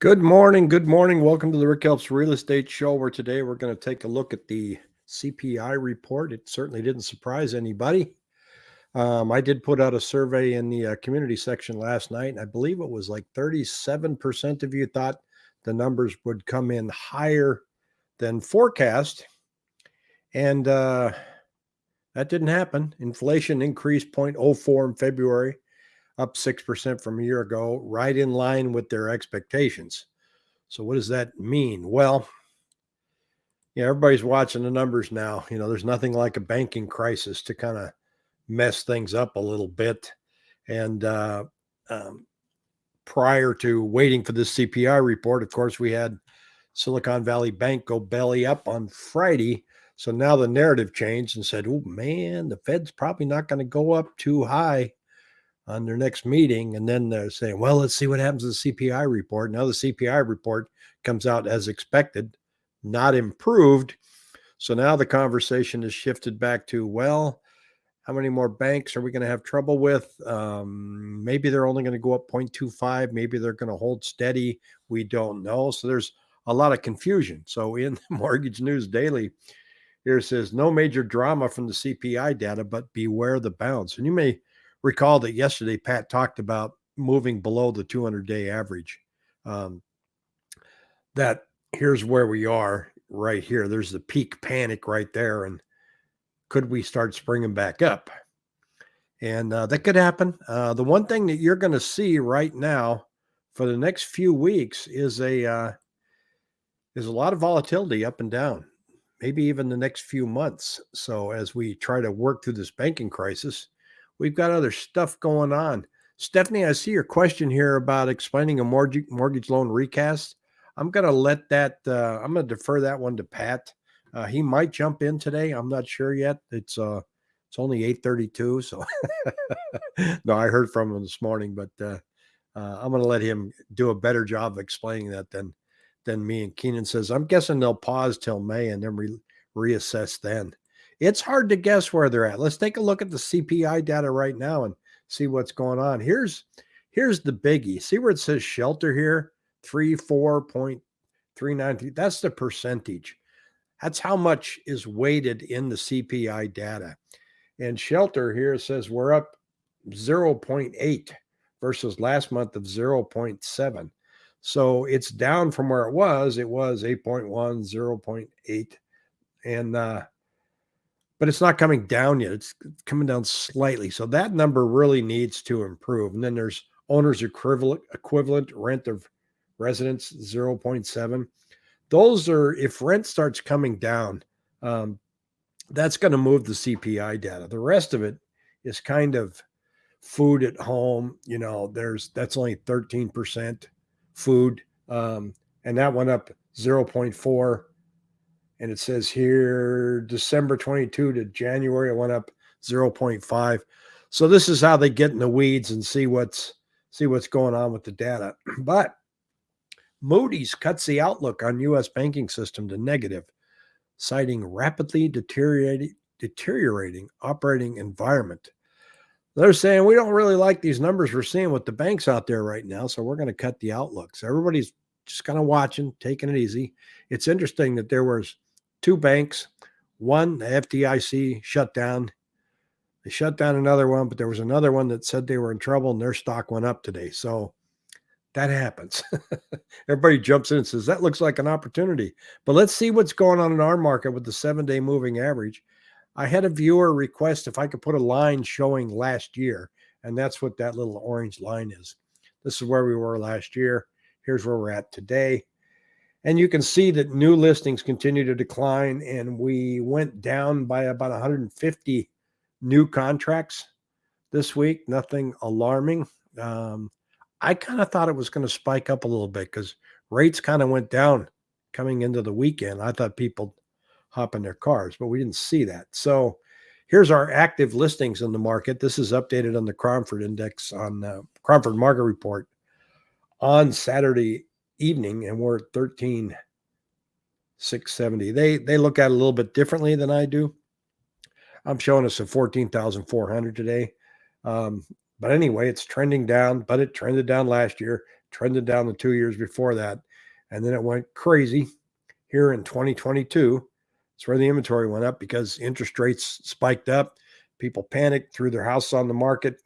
Good morning. Good morning. Welcome to the Rick Helps Real Estate Show, where today we're going to take a look at the CPI report. It certainly didn't surprise anybody. Um, I did put out a survey in the uh, community section last night, and I believe it was like 37% of you thought the numbers would come in higher than forecast. And uh, that didn't happen. Inflation increased 0.04 in February up 6% from a year ago, right in line with their expectations. So, what does that mean? Well, yeah, everybody's watching the numbers now. You know, there's nothing like a banking crisis to kind of mess things up a little bit. And uh, um, prior to waiting for this CPI report, of course, we had Silicon Valley Bank go belly up on Friday. So now the narrative changed and said, oh man, the Fed's probably not going to go up too high on their next meeting. And then they're saying, well, let's see what happens to the CPI report. Now the CPI report comes out as expected, not improved. So now the conversation has shifted back to, well, how many more banks are we going to have trouble with? Um, maybe they're only going to go up 0.25. Maybe they're going to hold steady. We don't know. So there's a lot of confusion. So in Mortgage News Daily, here says no major drama from the CPI data, but beware the bounce. And you may recall that yesterday Pat talked about moving below the 200 day average. Um, that here's where we are right here. There's the peak panic right there. And could we start springing back up? And uh, that could happen. Uh, the one thing that you're going to see right now for the next few weeks is a uh, is a lot of volatility up and down, maybe even the next few months. So as we try to work through this banking crisis, we've got other stuff going on. Stephanie, I see your question here about explaining a mortgage mortgage loan recast. I'm going to let that. Uh, I'm going to defer that one to Pat. Uh, he might jump in today. I'm not sure yet. It's uh, it's only 8:32, so no, I heard from him this morning, but uh, uh, I'm going to let him do a better job of explaining that than than me. And Keenan says, I'm guessing they'll pause till May and then re- reassess then it's hard to guess where they're at. Let's take a look at the CPI data right now and see what's going on. Here's here's the biggie. See where it says shelter here? Three. That's the percentage. That's how much is weighted in the CPI data. And shelter here says we're up 0.8 versus last month of 0.7. So it's down from where it was. It was 8.1, 0.8. And uh, but it's not coming down yet. It's coming down slightly. So that number really needs to improve. And then there's owner's equivalent equivalent rent of residence 0.7. Those are if rent starts coming down, um, that's going to move the CPI data. The rest of it is kind of food at home. You know, there's that's only 13% food. Um, and that went up 0.4 and it says here December 22 to January, it went up 0.5. So this is how they get in the weeds and see what's see what's going on with the data. But Moody's cuts the outlook on U.S. banking system to negative, citing rapidly deteriorating deteriorating operating environment. They're saying we don't really like these numbers we're seeing with the banks out there right now, so we're going to cut the outlook. So everybody's just kind of watching, taking it easy. It's interesting that there was two banks. One, the FDIC shut down. They shut down another one, but there was another one that said they were in trouble and their stock went up today. So that happens. Everybody jumps in and says, that looks like an opportunity. But let's see what's going on in our market with the seven day moving average. I had a viewer request if I could put a line showing last year, and that's what that little orange line is. This is where we were last year. Here's where we're at today. And you can see that new listings continue to decline, and we went down by about 150 new contracts this week. Nothing alarming. Um, I kind of thought it was going to spike up a little bit because rates kind of went down coming into the weekend. I thought people hop in their cars, but we didn't see that. So here's our active listings in the market. This is updated on the Cromford Index on the Cromford Market Report on Saturday evening and we're at 13 670 they they look at it a little bit differently than i do i'm showing us a 14400 today um, but anyway it's trending down but it trended down last year trended down the two years before that. And then it went crazy here in 2022. It's where the inventory went up because interest rates spiked up. People panicked, threw their house on the market,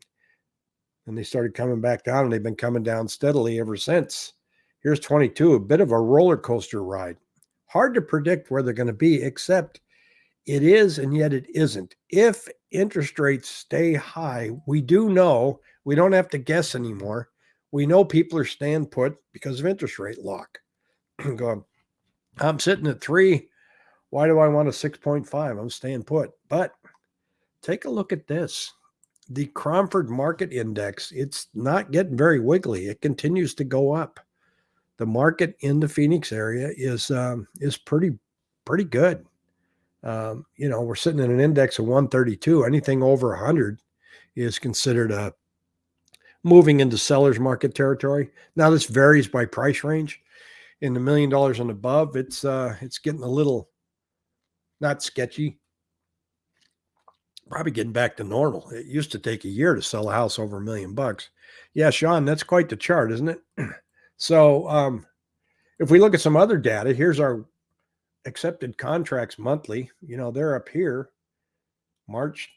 and they started coming back down, and they've been coming down steadily ever since. Here's 22, a bit of a roller coaster ride. Hard to predict where they're going to be, except it is and yet it isn't. If interest rates stay high, we do know we don't have to guess anymore. We know people are staying put because of interest rate lock. Going, I'm sitting at three. Why do I want a 6.5? I'm staying put. But take a look at this. The Cromford Market Index, it's not getting very wiggly. It continues to go up. The market in the Phoenix area is um, is pretty pretty good. Um, you know, we're sitting in an index of 132. Anything over 100 is considered a moving into seller's market territory. Now, this varies by price range. In the million dollars and above, it's uh, it's getting a little not sketchy. Probably getting back to normal. It used to take a year to sell a house over a million bucks. Yeah, Sean, that's quite the chart, isn't it? so, um, if we look at some other data, here's our accepted contracts monthly, you know, they're up here. March,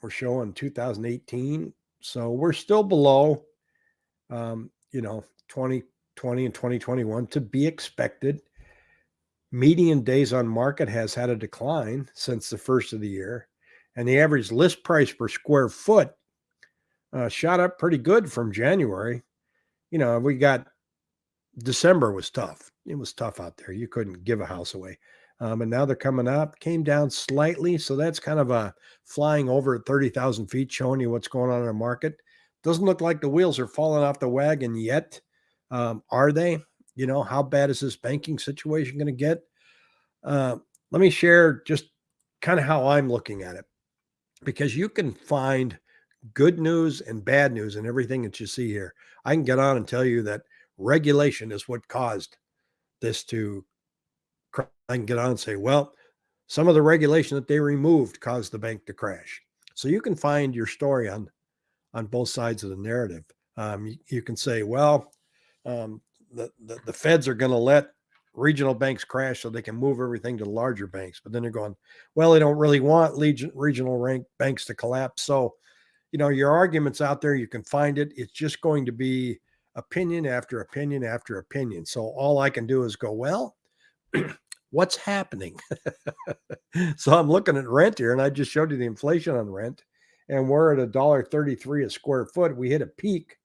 we're showing 2018. So we're still below, um, you know, 2020 and 2021 to be expected. Median days on market has had a decline since the first of the year. And the average list price per square foot uh, shot up pretty good from January. You know, we got December was tough. It was tough out there. You couldn't give a house away. Um, and now they're coming up, came down slightly. So that's kind of a flying over at 30,000 feet, showing you what's going on in the market. Doesn't look like the wheels are falling off the wagon yet. Um, are they? You know, how bad is this banking situation going to get? Uh, let me share just kind of how I'm looking at it because you can find good news and bad news and everything that you see here. I can get on and tell you that regulation is what caused this to I can get on and say, well, some of the regulation that they removed caused the bank to crash. So you can find your story on on both sides of the narrative. Um, you, you, can say, well, um, the, the, the feds are going to let regional banks crash so they can move everything to larger banks. But then they're going, well, they don't really want legion, regional rank banks to collapse. So, you know, your arguments out there, you can find it. It's just going to be opinion after opinion after opinion. So all I can do is go, well, what's happening? so I'm looking at rent here, and I just showed you the inflation on rent, and we're at a dollar thirty-three a square foot. We hit a peak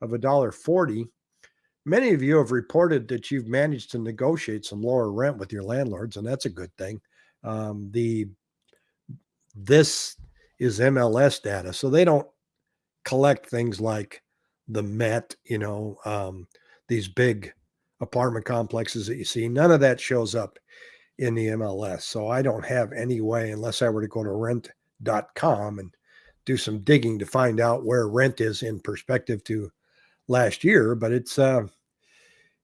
of a dollar forty. Many of you have reported that you've managed to negotiate some lower rent with your landlords, and that's a good thing. Um, the this is MLS data, so they don't collect things like the Met, you know, um, these big apartment complexes that you see. None of that shows up in the MLS. So I don't have any way, unless I were to go to rent.com and do some digging to find out where rent is in perspective to last year. But it's uh,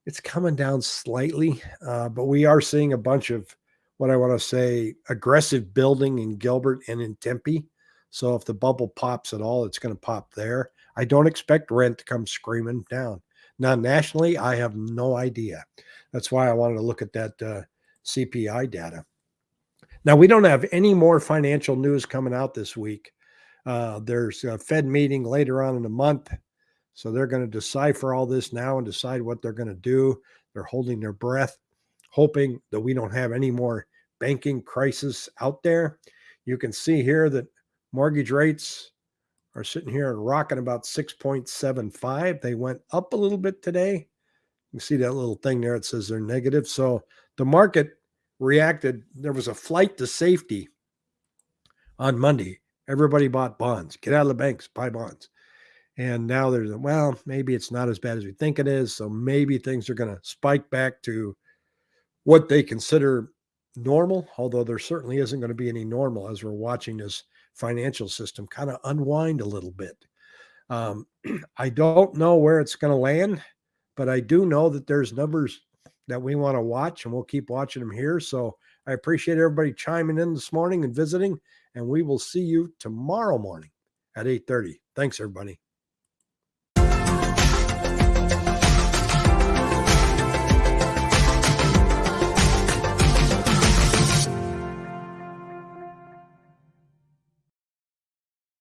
it's coming down slightly, uh, but we are seeing a bunch of what I want to say aggressive building in Gilbert and in Tempe. So if the bubble pops at all, it's going to pop there. I don't expect rent to come screaming down. Now, nationally, I have no idea. That's why I wanted to look at that uh, CPI data. Now, we don't have any more financial news coming out this week. Uh, there's a Fed meeting later on in the month. So they're going to decipher all this now and decide what they're going to do. They're holding their breath, hoping that we don't have any more banking crisis out there. You can see here that mortgage rates are sitting here and rocking about 6.75. They went up a little bit today. You see that little thing there. It says they're negative. So the market reacted. There was a flight to safety on Monday. Everybody bought bonds. Get out of the banks, buy bonds. And now there's a, well, maybe it's not as bad as we think it is. So maybe things are going to spike back to what they consider normal, although there certainly isn't going to be any normal as we're watching this financial system kind of unwind a little bit. Um, I don't know where it's going to land, but I do know that there's numbers that we want to watch and we'll keep watching them here. So I appreciate everybody chiming in this morning and visiting, and we will see you tomorrow morning at 8:30. Thanks, everybody.